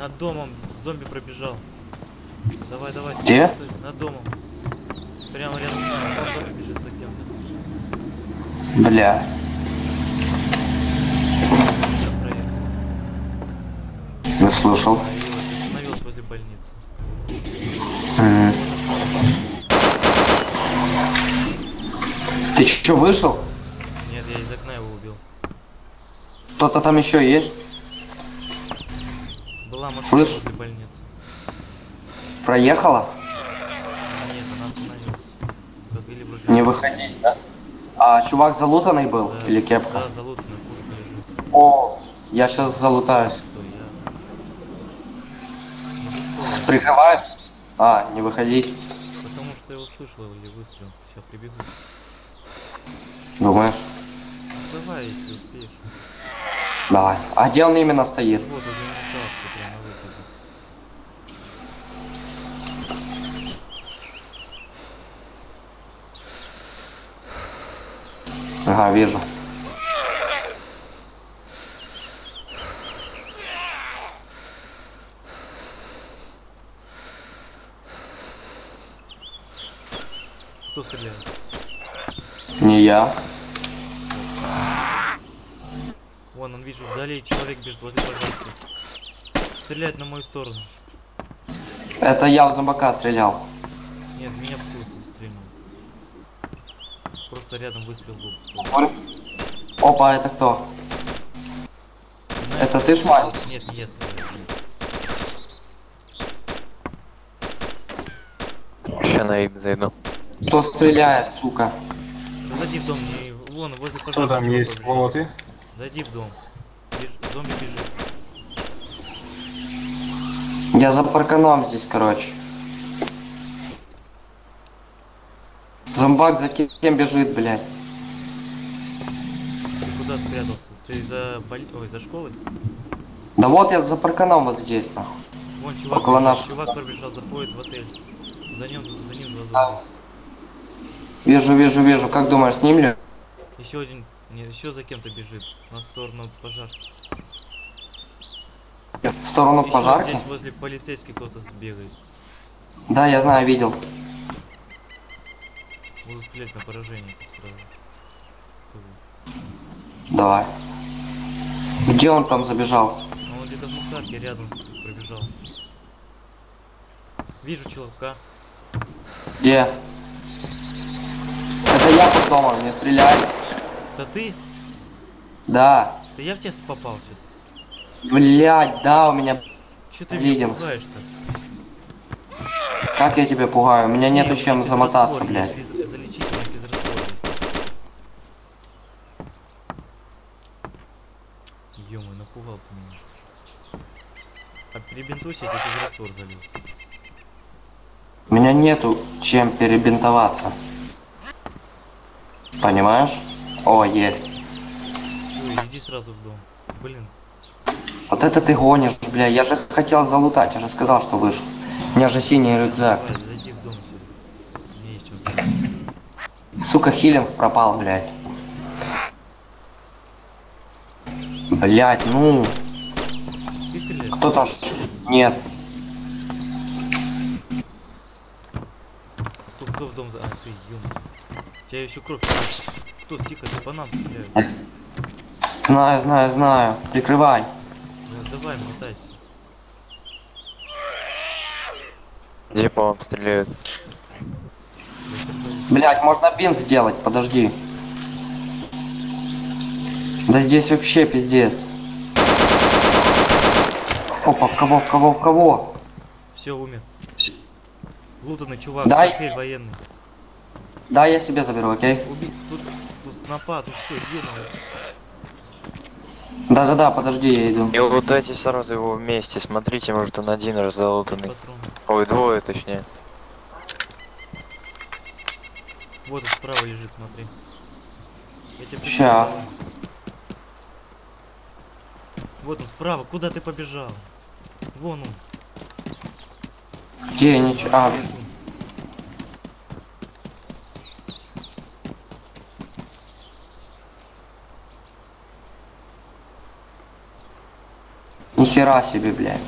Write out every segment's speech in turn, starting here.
Над домом зомби пробежал. Давай, давай. Где? стой, Над домом. Прямо рядом с нами. Бежит за кем-то. Бля. Не слышал. Остановилась возле больницы. М. Ты чё, вышел? Нет, я из окна его убил. Кто-то там еще есть? Была машина Слышь? возле больницы. Проехала? Нет, она остановилась. Вроде... Не выходить, да? А чувак залутанный был? Да, Или кепка? Да, лежит. О, я сейчас залутаюсь. Я... Ну. Прикрываюсь? А, не выходить. Потому что я услышал или выстрел. Сейчас прибегу. Думаешь? Давай, если успеешь. Давай. А где он именно стоит? Вот. Ага, вижу. Кто стреляет? Не я. Вон, он, вижу, вдали человек бежит возле пожарки. Стреляет на мою сторону. Это я в зомбака стрелял. Нет, меня кто-то стрельнул. Просто рядом выстрел был. Опа, это кто? Знаешь, Это ты шмаль? Нет, не я стреляю. Сейчас на им зайду. Кто стреляет, сука? Да зайди в дом, не... Вон, возле пожарки. Кто там есть? побежит. Зайди в дом. Беж- Зомби бежит. Я за парканом здесь, короче. Зомбак за кем бежит, блядь? Ты куда спрятался? Ты за боль... Ой, за школой? Да вот я за парканом вот здесь, нахуй. Вон чувак, Около нашего. чувак пробежал, заходит в отель. За ним, за ним два Да. зомби. Вижу, вижу, вижу. Как думаешь, с ним ли? Еще один, не, еще за кем-то бежит. На сторону пожарки. В сторону Еще пожарки? здесь возле полицейский кто-то бегает. Да, я знаю, видел. Буду стрелять на поражение сразу. Давай. Где он там забежал? А он где-то в мусорке рядом пробежал. Вижу чувака. Где? Это я под домом, не стреляй. Да ты? Да. Да я в тебя попал сейчас. Блять, да, у меня... Че ты меня пугаешь-то? Как я тебя пугаю? У меня Не, нету у чем замотаться, блядь. есть, физ- Залечительный физраствор есть. Ё напугал ты меня. А перебинтуйся, я тебе физраствор залил. У меня нету чем перебинтоваться. Понимаешь? О, есть. Всё, иди сразу в дом. Блин, Вот это ты гонишь, бля. Я же хотел залутать, я же сказал, что вышел. У меня же синий рюкзак. давай, зайди в дом. Сука, хилинг пропал, блядь. Блять, ну, кто там? Нет. Кто, кто в дом за... А, ты, ё У тебя еще кровь. Кто, тихо, ты по нам стреляют. Знаю, знаю, знаю. Прикрывай. Да, давай, мотайся. Где по вам стреляют? Блять, можно бин сделать, подожди. Да здесь вообще пиздец. Опа, в кого, в кого, в кого? Все, умер. Лутанный чувак, Дай. военный. Да, я себе заберу, окей? Уби... Снопа, тут все, ё Да-да-да, подожди, я иду. И лутайте сразу его вместе. Смотрите, может он один раз залутанный. патрон. Ой, двое точнее. Вот он справа лежит, смотри. Я Ща. Вот он справа, куда ты побежал? Вон он. Где ничего? А, нихера себе, блядь.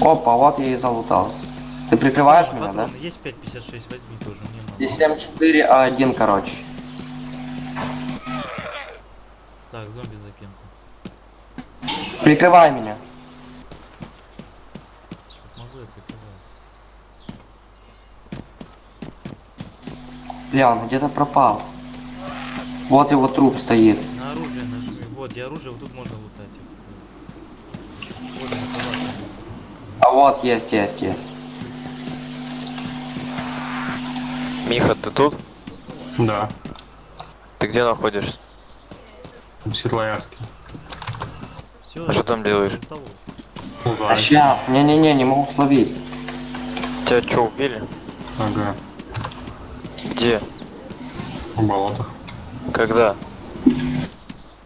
Опа, вот я и залутал. Ты прикрываешь меня, да? Есть 5.56, возьми тоже. И 7-4, А1, короче. Так, зомби за кем-то. Прикрывай меня. Бля, он где-то пропал. Вот его труп стоит. И оружие вот тут можно лутать. Вот. А вот, есть, есть, есть. Миха, ты тут? Да, Ты где находишься? в Светлоярске. Все, А что там делаешь? А сейчас, не-не-не, не могу словить. Тебя что, убили? Ага, Где? в болотах. Когда?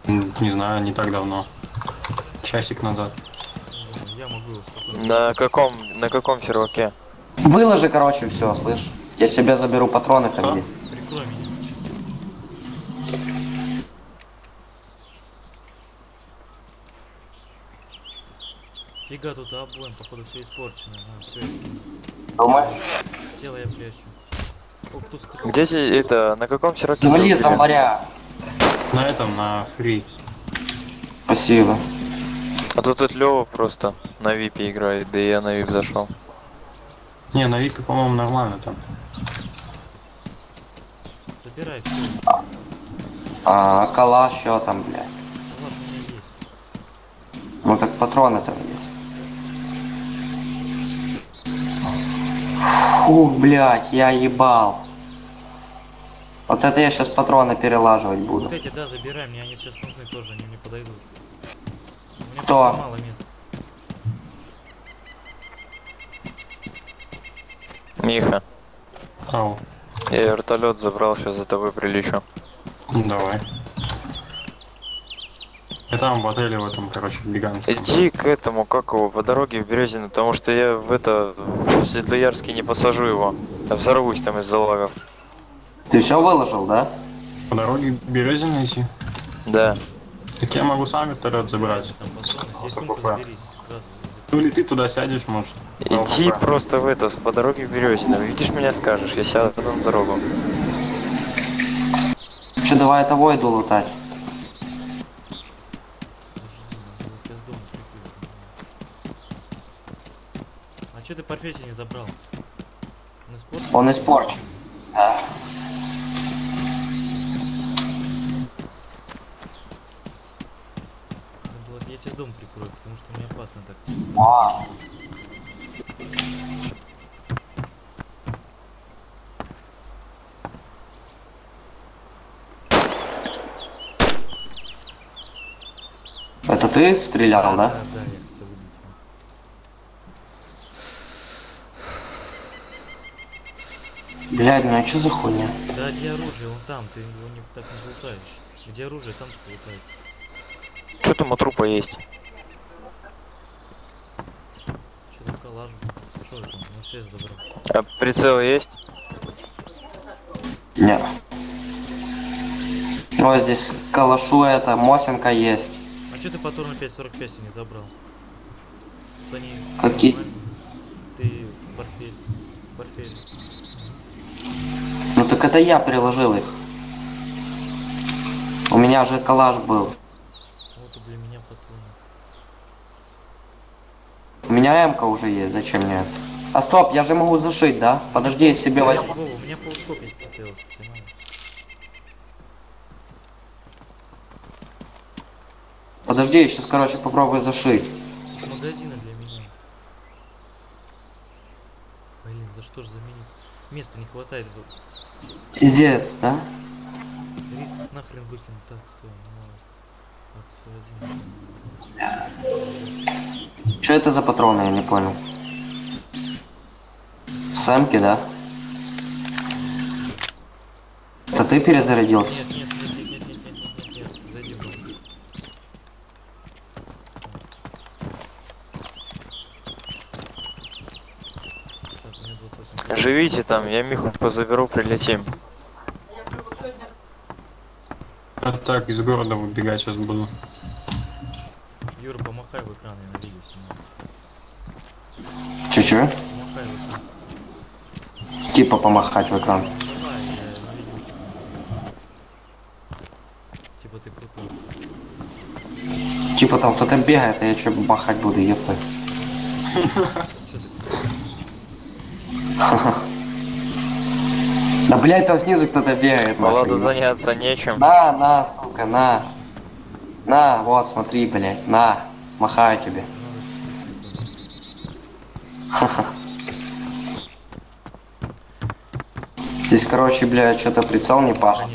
Не знаю, не так давно. Часик назад. Я могу. На каком, на каком серваке? Выложи, короче, все, слышь. Я себе заберу патроны. Прикрой меня. Фига тут обоим, походу все испорчено. А, все. Думаешь? Тело я прячу. О, кто стрелял? Где это, на каком серваке? Убили? зомбаря. На этом, на фри. Спасибо. А тут этот Лёва просто на випе играет, да и я на вип зашел. Не, на випе, по-моему, нормально там. Забирай все. А, калаш, что там, бля? Вас у меня есть. Ну так патроны там есть. Фух, блядь, я ебал. Вот это я сейчас патроны перелаживать буду. Вот эти, да, забирай, мне они сейчас нужны тоже, они мне подойдут. У меня Кто? мало места. Миха, Ау, я вертолет забрал, сейчас за тобой прилечу. давай. Я там в отеле в этом, короче, гигантском. Иди к этому, как его, по дороге в Березино, потому что я в это, в Светлоярске не посажу его. Я взорвусь там из-за лагов. Ты все выложил, да? По дороге к Березине идти. Да. Так я могу сам вертолет забрать. Ну или ты туда сядешь, может. Иди просто в это, по дороге в Березино. Видишь меня, скажешь, я сяду на дорогу. Че, давай того иду лутать. А че ты профессии не забрал? Он испорчен? Он испорчен. Да. Тебе дом прикрою, потому что мне опасно так. А, Это ты стрелял, да? Да, да, я хотел убить его. Блядь, ну а что за хуйня? Да, где оружие? Он там, ты его не, так не лутаешь. Где оружие, там ты лутается. Что там у трупа есть? Там? Что там? На 6 забрал. А прицел есть? Не. О, здесь калашу это, Мосинка есть. А че ты патроны 5.45 не забрал? Они Какие? Ты портфель. Портфель. Ну так это я приложил их. У меня же калаш был. Вот и для меня патроны. У меня м уже есть, зачем мне? А стоп, я же могу зашить, да? Подожди, я себе возьму. У меня полскоп есть прицел, если тебе надо. Подожди, я сейчас, короче, попробую зашить. Тут магазины для меня. Блин, за что же заменить? Места не хватает. вот. Пиздец, да? 30 нахрен выкинуть. Так, стой, ну ладно. Что это за патроны, я не понял. Сэмки, да? Это ты перезарядился? Нет, нет, нет, Живите там, я Миху позаберу, прилетим. Так из города выбегать сейчас буду. Юра, помахай в экран, я на видео снимаю. Чуть-чуть. Махай вот так. Типа помахать в экран. Типа ты крутой. Типа там кто-то бегает, а я что махать буду, епта. Ты? Да блять, там снизу кто-то бегает. Владу заняться нечем. На, на, сука, на. На, вот, смотри, блядь, на. Махаю тебе. Здесь, короче, блядь, что-то прицел не пашет.